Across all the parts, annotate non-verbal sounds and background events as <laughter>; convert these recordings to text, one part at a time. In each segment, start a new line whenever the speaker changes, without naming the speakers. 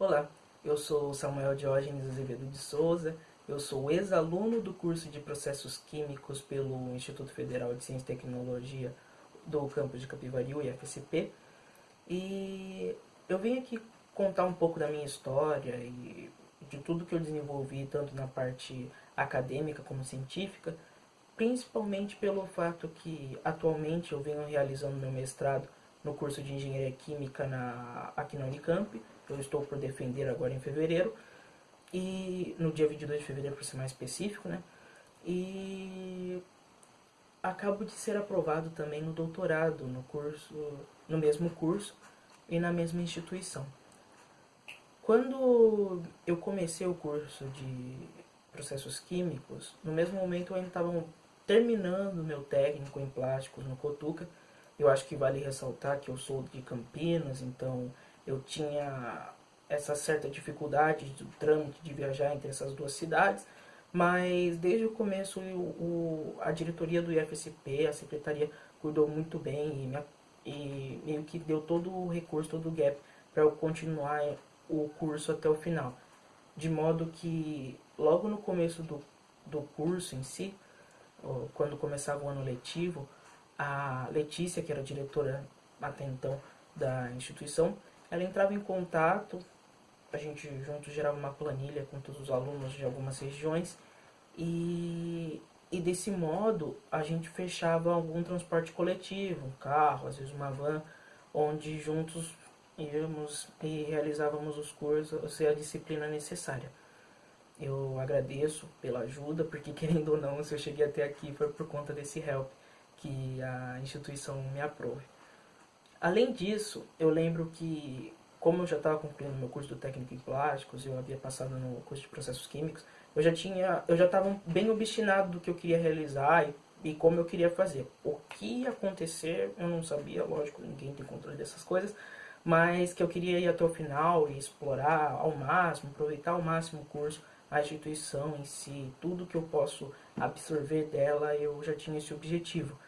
Olá, eu sou Samuel Diógenes Azevedo de Souza, eu sou ex-aluno do curso de Processos Químicos pelo Instituto Federal de Ciência e Tecnologia do campus de Capivari, o IFSP, e eu vim aqui contar um pouco da minha história e de tudo que eu desenvolvi, tanto na parte acadêmica como científica, principalmente pelo fato que atualmente eu venho realizando meu mestrado no curso de Engenharia Química na, aqui na Unicamp, eu estou por defender agora em fevereiro, e no dia 22 de fevereiro para ser mais específico, né? E acabo de ser aprovado também no doutorado, no curso, no mesmo curso e na mesma instituição. Quando eu comecei o curso de processos químicos, no mesmo momento eu ainda estava terminando meu técnico em plásticos no Cotuca. Eu acho que vale ressaltar que eu sou de Campinas, então eu tinha essa certa dificuldade do trâmite de viajar entre essas duas cidades, mas desde o começo o, a diretoria do IFSP, a secretaria, cuidou muito bem e, e meio que deu todo o recurso, todo o gap para eu continuar o curso até o final. De modo que logo no começo do, do curso em si, quando começava o ano letivo, a Letícia, que era diretora até então da instituição, ela entrava em contato, a gente junto gerava uma planilha com todos os alunos de algumas regiões e, e desse modo a gente fechava algum transporte coletivo, um carro, às vezes uma van, onde juntos íamos e realizávamos os cursos e a disciplina necessária. Eu agradeço pela ajuda, porque <laughs> querendo ou não, se eu cheguei até aqui foi por conta desse help que a instituição me aprove. Além disso, eu lembro que, como eu já estava concluindo meu curso do técnico em plásticos, eu havia passado no curso de processos químicos, eu já tinha, eu já estava bem obstinado do que eu queria realizar e, e como eu queria fazer. O que ia acontecer, eu não sabia, lógico, ninguém tem controle dessas coisas, mas que eu queria ir até o final e explorar ao máximo, aproveitar ao máximo o curso, a instituição em si, tudo que eu posso absorver dela, eu já tinha esse objetivo.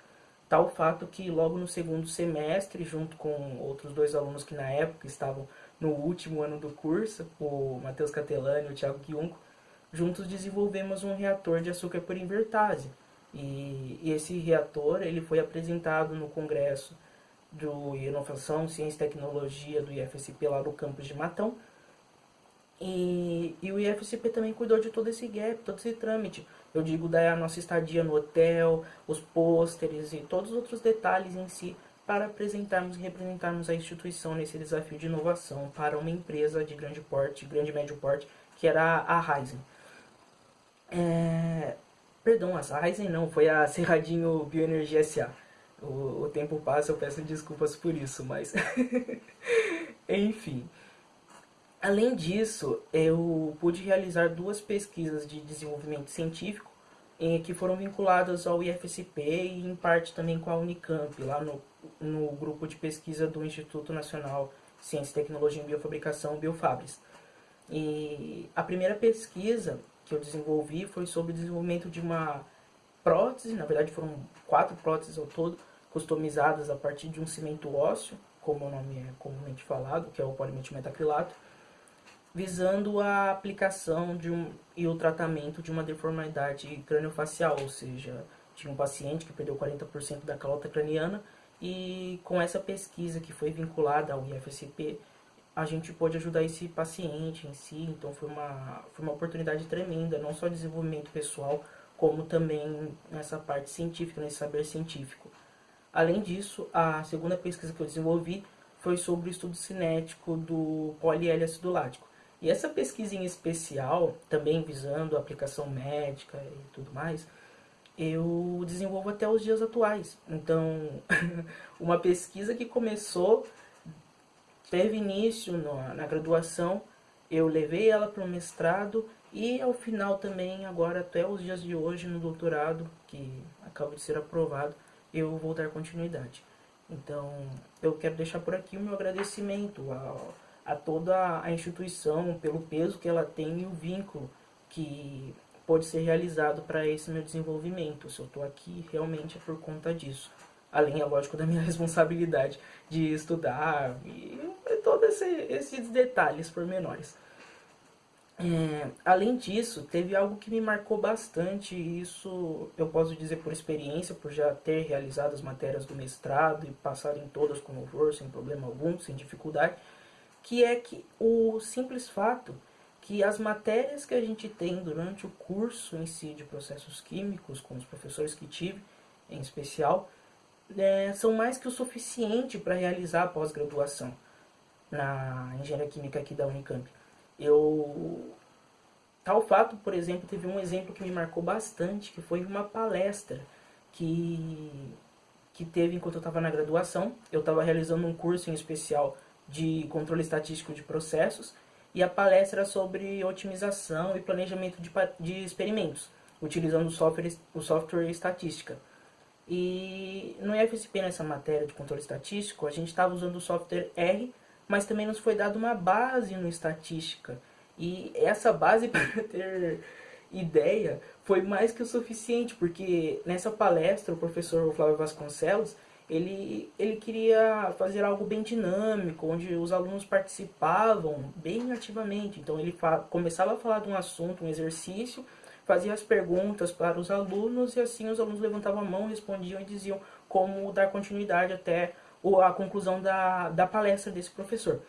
Tal fato que logo no segundo semestre, junto com outros dois alunos que na época estavam no último ano do curso, o Matheus Catelani e o Thiago Quiunco, juntos desenvolvemos um reator de açúcar por invertase. E, e esse reator ele foi apresentado no congresso do Inovação, Ciência e Tecnologia do IFSP lá no campus de Matão. E, e o IFSP também cuidou de todo esse gap, todo esse trâmite. Eu digo da nossa estadia no hotel, os pôsteres e todos os outros detalhes em si para apresentarmos e representarmos a instituição nesse desafio de inovação para uma empresa de grande porte, grande médio porte, que era a Ryzen. É... Perdão, a Ryzen não, foi a Cerradinho Bioenergia SA. O, o tempo passa, eu peço desculpas por isso, mas... <laughs> Enfim... Além disso, eu pude realizar duas pesquisas de desenvolvimento científico que foram vinculadas ao IFSP e em parte também com a Unicamp, lá no, no grupo de pesquisa do Instituto Nacional de Ciência, Tecnologia e Biofabricação, Biofabris. E a primeira pesquisa que eu desenvolvi foi sobre o desenvolvimento de uma prótese, na verdade foram quatro próteses ao todo, customizadas a partir de um cimento ósseo, como o nome é comumente falado, que é o polimetilametacrilato, visando a aplicação de um, e o tratamento de uma deformidade craniofacial, ou seja, tinha um paciente que perdeu 40% da calota craniana e com essa pesquisa que foi vinculada ao IFSP, a gente pôde ajudar esse paciente em si, então foi uma, foi uma oportunidade tremenda, não só desenvolvimento pessoal, como também nessa parte científica, nesse saber científico. Além disso, a segunda pesquisa que eu desenvolvi foi sobre o estudo cinético do poliéliacidulático. E essa pesquisa em especial, também visando a aplicação médica e tudo mais, eu desenvolvo até os dias atuais. Então, <laughs> uma pesquisa que começou, teve início na, na graduação, eu levei ela para o mestrado e ao final também, agora até os dias de hoje, no doutorado, que acaba de ser aprovado, eu vou dar continuidade. Então, eu quero deixar por aqui o meu agradecimento ao a toda a instituição pelo peso que ela tem e o vínculo que pode ser realizado para esse meu desenvolvimento. Se eu estou aqui, realmente é por conta disso. além, é lógico, da minha <laughs> responsabilidade de estudar e todos esse, esses detalhes pormenores. É, além disso, teve algo que me marcou bastante, e isso eu posso dizer por experiência, por já ter realizado as matérias do mestrado e passado em todas com louvor, sem problema algum, sem dificuldade, que é que o simples fato que as matérias que a gente tem durante o curso em si de processos químicos, com os professores que tive em especial, é, são mais que o suficiente para realizar a pós-graduação na engenharia química aqui da Unicamp. Eu tal fato, por exemplo, teve um exemplo que me marcou bastante, que foi uma palestra que que teve enquanto eu estava na graduação. Eu estava realizando um curso em especial de controle estatístico de processos e a palestra sobre otimização e planejamento de, de experimentos, utilizando o software, o software estatística. E no IFSP, nessa matéria de controle estatístico, a gente estava usando o software R, mas também nos foi dada uma base no estatística. E essa base, <laughs> para ter ideia, foi mais que o suficiente, porque nessa palestra o professor Flávio Vasconcelos, ele, ele queria fazer algo bem dinâmico, onde os alunos participavam bem ativamente. Então ele começava a falar de um assunto, um exercício, fazia as perguntas para os alunos e assim os alunos levantavam a mão, respondiam e diziam como dar continuidade até a conclusão da, da palestra desse professor.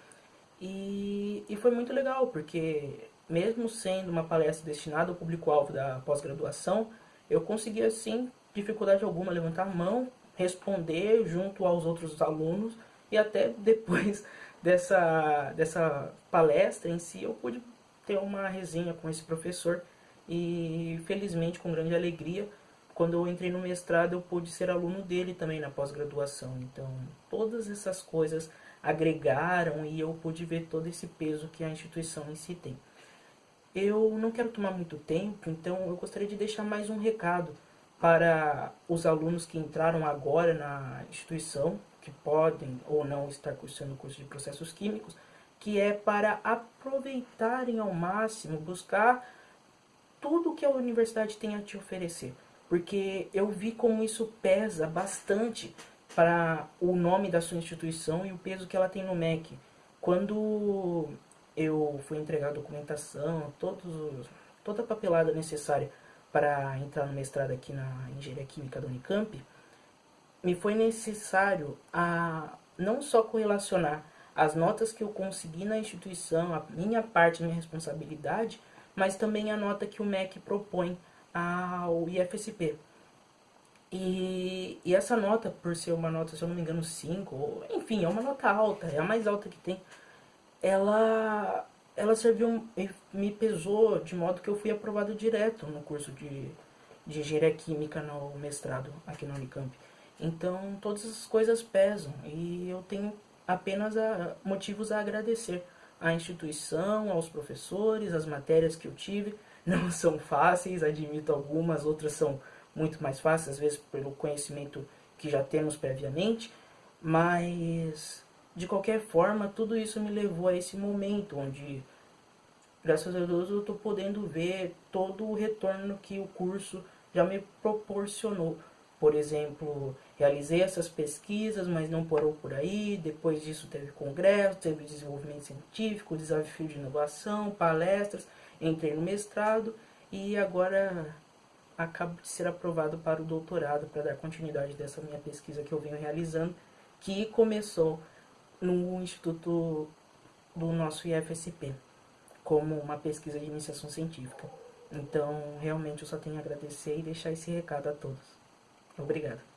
E, e foi muito legal, porque mesmo sendo uma palestra destinada ao público-alvo da pós-graduação, eu conseguia, sem dificuldade alguma, levantar a mão, responder junto aos outros alunos e até <laughs> depois dessa, dessa palestra em si eu pude ter uma resenha com esse professor e felizmente, com grande alegria, quando eu entrei no mestrado, eu pude ser aluno dele também na pós-graduação. Então, todas essas coisas agregaram e eu pude ver todo esse peso que a instituição em si tem. Eu não quero tomar muito tempo, então eu gostaria de deixar mais um recado para os alunos que entraram agora na instituição, que podem ou não estar cursando o curso de processos químicos, que é para aproveitarem ao máximo, buscar tudo que a universidade tem a te oferecer. Porque eu vi como isso pesa bastante para o nome da sua instituição e o peso que ela tem no MEC. Quando eu fui entregar a documentação, todos, toda a papelada necessária para entrar no mestrado aqui na Engenharia Química da Unicamp, me foi necessário a não só correlacionar as notas que eu consegui na instituição, a minha parte, a minha responsabilidade, mas também a nota que o MEC propõe ao IFSP. E, e, essa nota, por ser uma nota, se eu não me engano, 5, enfim, é uma nota alta, é a mais alta que tem, ela, ela serviu, me pesou de modo que eu fui aprovado direto no curso de, de Engenharia Química no mestrado aqui no Unicamp. Então, todas essas coisas pesam e eu tenho apenas a, motivos a agradecer à instituição, aos professores, as matérias que eu tive. <laughs> Não são fáceis, admito algumas, outras são muito mais fáceis, às vezes pelo conhecimento que já temos previamente, mas de qualquer forma, tudo isso me levou a esse momento onde, graças a Deus, eu estou podendo ver todo o retorno que o curso já me proporcionou. Por exemplo, realizei essas pesquisas, mas não parou por aí. Depois disso teve congresso, teve desenvolvimento científico, desafio de inovação, palestras. Entrei no mestrado e agora acabo de ser aprovado para o doutorado, para dar continuidade dessa minha pesquisa que eu venho realizando, que começou no Instituto do nosso IFSP, como uma pesquisa de iniciação científica. Então, realmente eu só tenho a agradecer e deixar esse recado a todos. Obrigado.